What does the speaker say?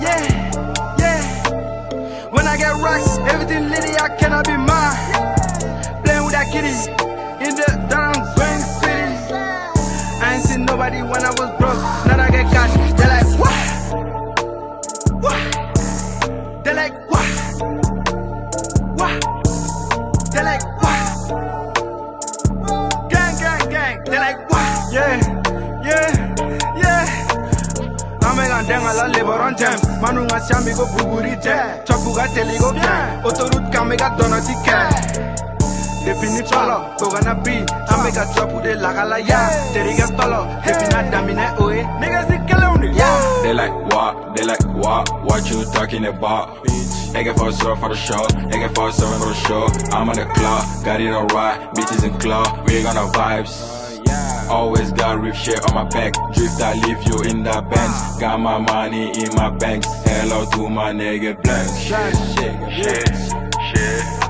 Yeah, yeah. When I get rocks, everything litty, I cannot be mine. Playing with that kitty in the down Green City. I ain't seen nobody when I was broke. Now I get cash. They're like what? What? They like what? What? They like what? Gang, gang, gang. They're like what? Yeah, Amega ndenga la lebaron tem Manu nga siambi go buguri te Chopu ga teli go bien Autoroute kame ga dona ti ke Depi ni tolo, koga na bi. Ah. Ame ga chopu de laga la ya. Teri ga tolo, depi na damine oe. Nigga si kele undi. They like what? They like what? What you talking about? They get for sure for the show. They get for seven for the show. I'm on the clock, got it alright. Bitches in club, we gonna vibes. Always got rip shit on my back. Drift, I leave you in the Benz. Got my money in my banks. Hello to my nigga blank. Shit, shit, shit, shit.